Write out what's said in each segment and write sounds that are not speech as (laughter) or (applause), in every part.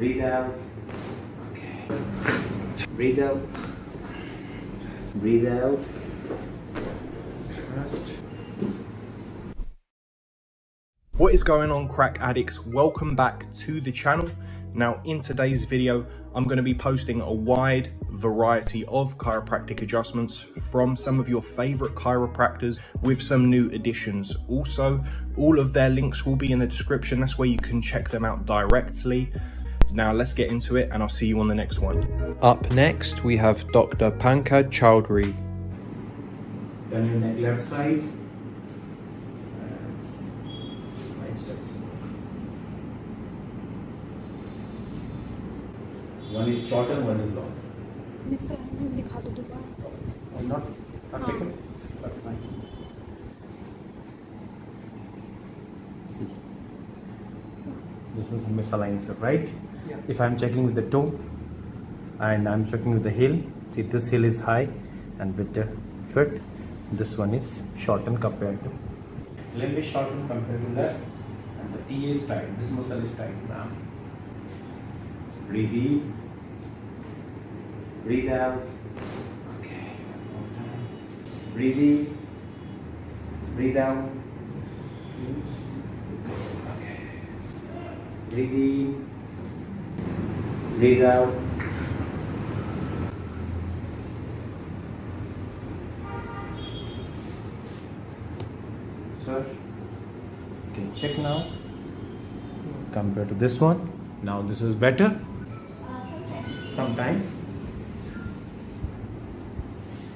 Breathe out. Okay. Breathe out. Breathe out. Trust. What is going on crack addicts? Welcome back to the channel. Now in today's video, I'm going to be posting a wide variety of chiropractic adjustments from some of your favorite chiropractors with some new additions. Also, all of their links will be in the description. That's where you can check them out directly. Now let's get into it and I'll see you on the next one. Up next, we have Dr. Pankaj Chowdhury. Turn your neck left side. Right side. One is short and one is long. Mister दिखा दो दोबारा I'm not, not हाँ. taken. But fine. See. This is misaligned, sir, If I'm checking with the toe and I'm checking with the heel, see this heel is high and with the foot, this one is shortened compared to. Limb is shortened compared to left and the T is tight. This muscle is tight now. Breathe in. Breathe out. Okay. Breathe in. Breathe out. Okay. Breathe in. Breathe out. Sir, you can check now. Compared to this one. Now this is better. Sometimes.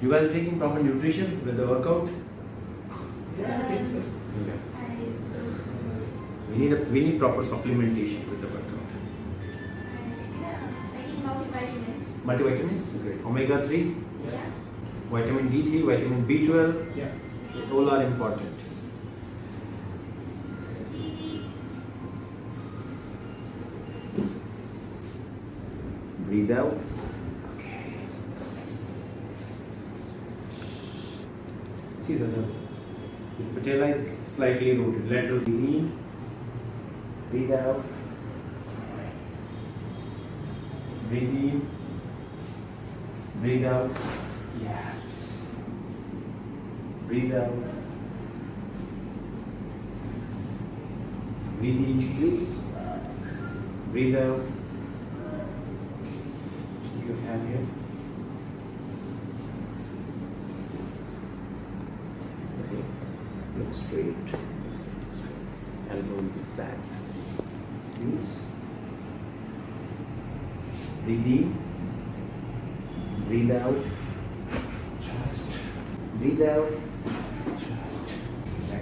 You guys are taking proper nutrition with the workout? Yeah. Yes. We need a, we need proper supplementation with the workout. Multivitamins. Great. Omega three, Yeah. vitamin D three, vitamin B twelve, Yeah. all are important. Breathe out. Okay. See, sir, the patella is slightly rooted. Lateral breathe. Breathe out. Breathe in. Breathe out. Yes. Breathe out. Breathe in, please. Breathe out. Keep your hand here. Okay. Look straight. Yes, straight. Elbow be flat. Use. Breathe in. Breathe out. Just breathe out. Just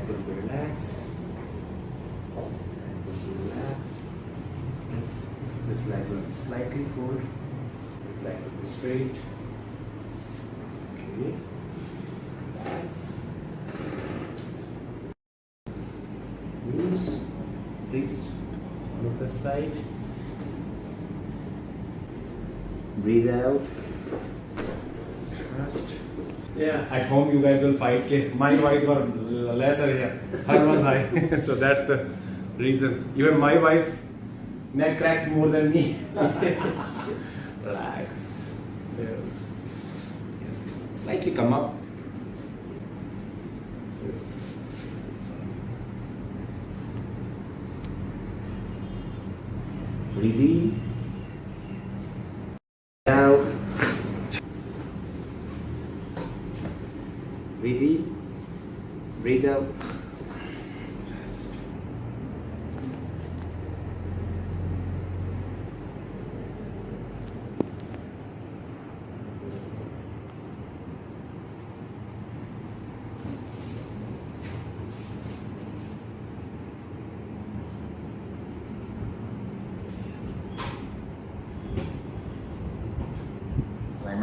will relax. Will relax. Yes. This leg will be slightly forward. This leg will be straight. Okay. Relax. Use. Please look the side. Breathe out. Trust. Yeah, at home you guys will fight. My wives were l- lesser here. Her was high. (laughs) so that's the reason. Even my wife neck cracks more than me. (laughs) Relax. Yes. Yes. Slightly come up. This Breathe in. Breathe out.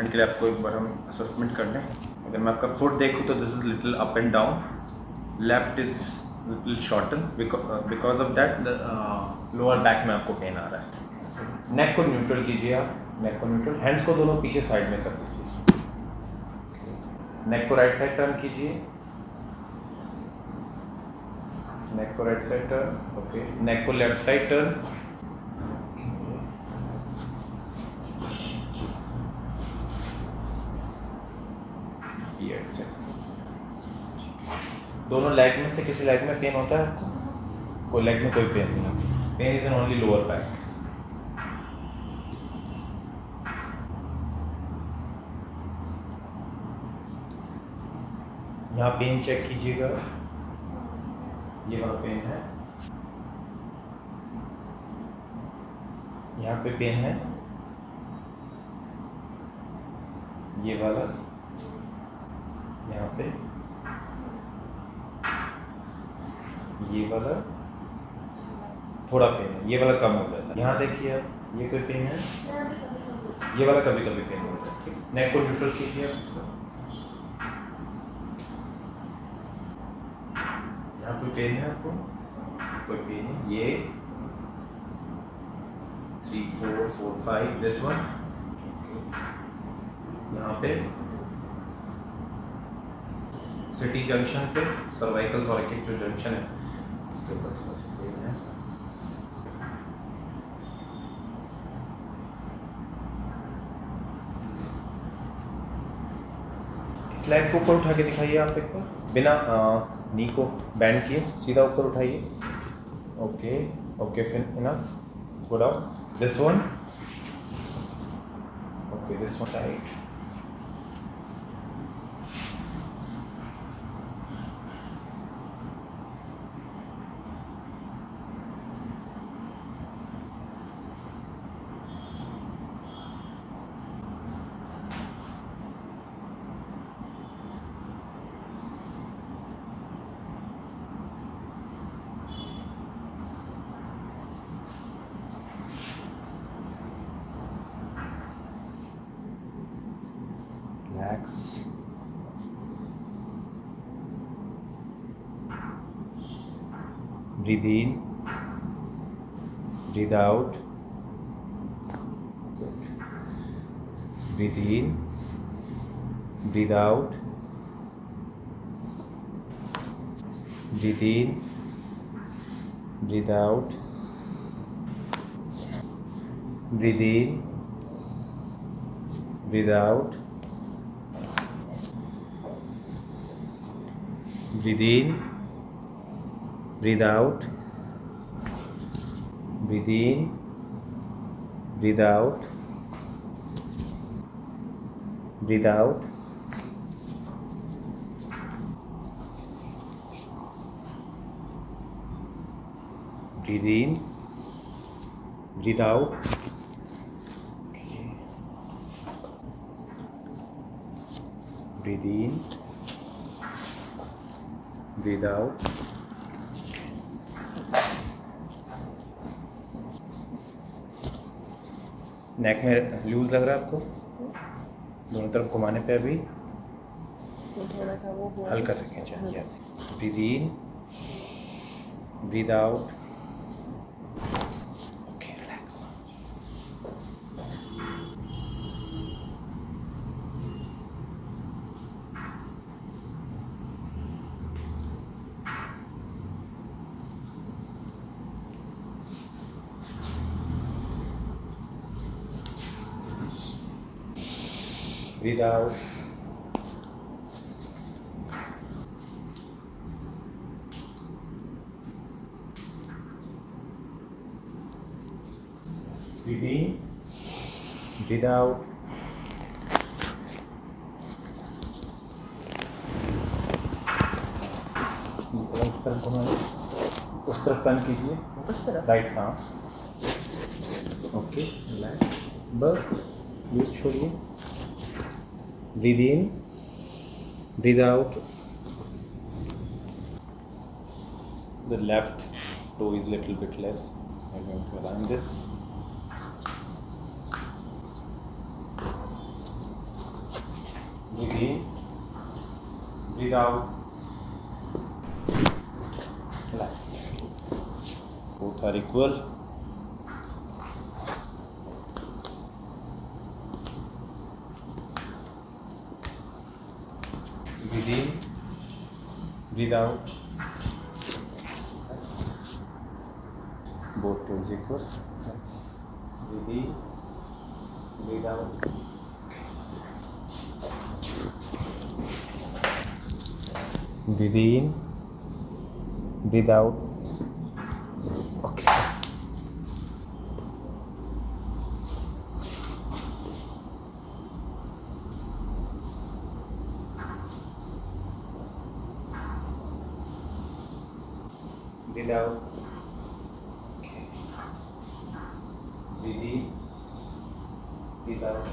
के लिए आपको एक बार हम assessment कर लें अगर मैं आपका फुट देखूँ तो this is little up and down left is little shorten because of that lower back में आपको पेन आ रहा है. नेक को न्यूट्रल कीजिए आप. नेक को न्यूट्रल हैंड्स को दोनों पीछे साइड में कर दीजिए. नेक को राइट साइड टर्न कीजिए. नेक को right side turn okay neck को लेफ़्ट साइड टर्न लेग से दोनों लेग में से किसी लेग में पेन होता है कोई लेग में कोई पेन नहीं है pain is in only lower back यहाँ पेन चेक कीजिएगा। ये वाला पेन है। यहाँ पे पेन है। ये वाला। यहाँ पे। ये वाला, थोड़ा पेन है, ये वाला कम हो जाता है। यहाँ देखिए आप, ये कोई पेन है, ये वाला कभी कभी पेन होता है, ठीक? नेक को न्यूट्रल कीजिए आप यहाँ कोई पेन है आपको? कोई पेन है ये। Three four four five this one यहाँ पे। सिटी जंक्शन पे सर्वाइकल थॉरिकिक जो जंक्शन है उसके ऊपर थोड़ा सा पेन है स्लैब को ऊपर उठा के दिखाइए आप एक बार। बिना नी को बैंड किए, सीधा ऊपर उठाइए। Okay okay fine enough good out this one okay this one tight relax breathe in. Breathe out. Good. Breathe in. Breathe out. Breathe in. Breathe out. Breathe in. Breathe out breathe in. Breathe out. Breathe in. Breathe out. Breathe out. Breathe in. Breathe out. Breathe in breathe out. Neck में loose लग रहा है आपको? दोनों तरफ़ घुमाने पे अभी? थोड़ा सा वो हुआ हल्का सा खींचा yes breathe in breathe out breathe out breathe in breathe out इस तरफ़ उस तरफ़ टर्न कीजिए। उस तरफ़? राइट हाँ। ओके रिलैक्स बस ये छोड़िए। Breathe in. Breathe out. The left toe is little bit less. I'm going to align this. Within, without, relax. Both are equal. Breathe in breathe out. Both toes equal. Relax. breathe in breathe out breathe in breathe out breathe out okay. Breathe in breathe out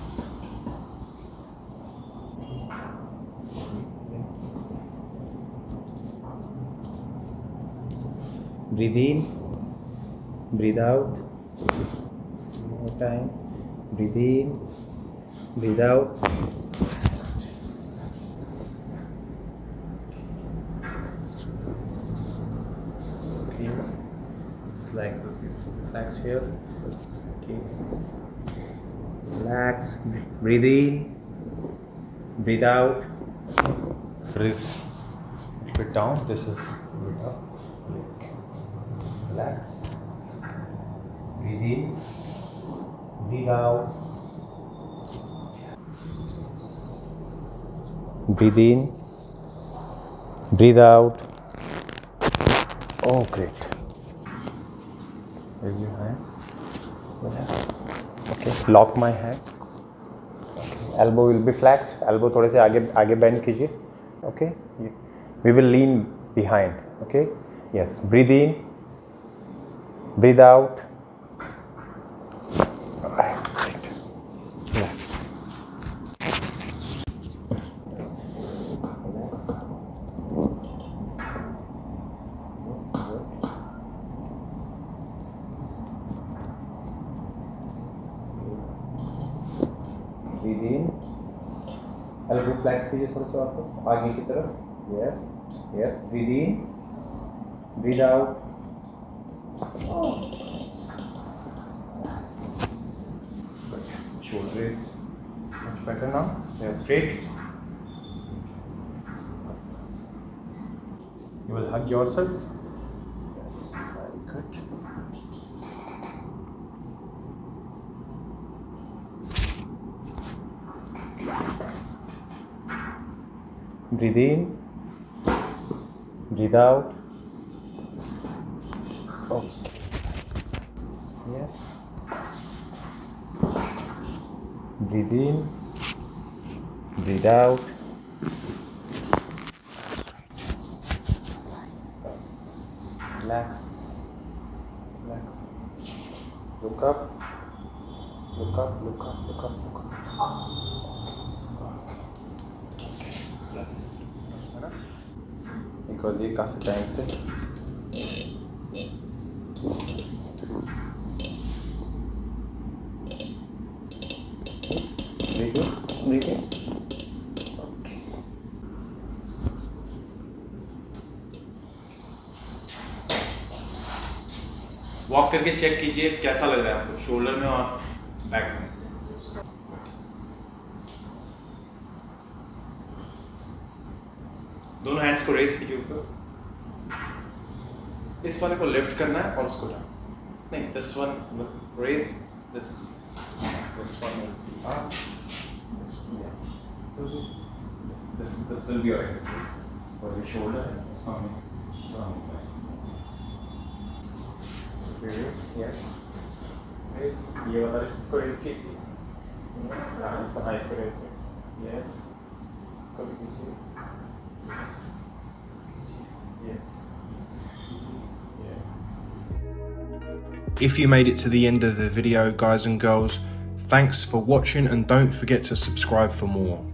breathe in. Breathe out. One more time. Breathe in. Breathe out relax here. Okay. Relax. Breathe in. Breathe out. Frizz bit down. This is bit up. Relax. Breathe in. Breathe out. Breathe in. Breathe out. Oh great raise your hands okay lock my hands okay. elbow will be flexed elbow थोड़े से आगे आगे bend कीजिए okay we will lean behind okay yes breathe in breathe out flex कीजिए थोड़ा सा वापस आगे की तरफ yes yes breathe in breathe out Good. shoulder is much better now they are straight you will hug yourself yes very good breathe in. Breathe out. Okay yes. Breathe in. Breathe out. Relax. Relax. Look up. Look up look up look up look up है yes because ये काफ़ी time से. Walk करके check कीजिए कैसा लग रहा है आपको? शोल्डर में और बैक में? दोनों हैंड्स को रेस कीजिए ऊपर। इस वाले को लिफ्ट करना है और उसको डाउन नहीं this one raise this this one will be up this yes this this will be your exercise for your shoulder this one में डाउन यस यस ये वाला इसको रेज कीजिए। यस हाई इसको रेज हाँ, यस इसको भी कीजिए। Yes. If you made it to the end of the video, guys and girls, thanks for watching and don't forget to subscribe for more.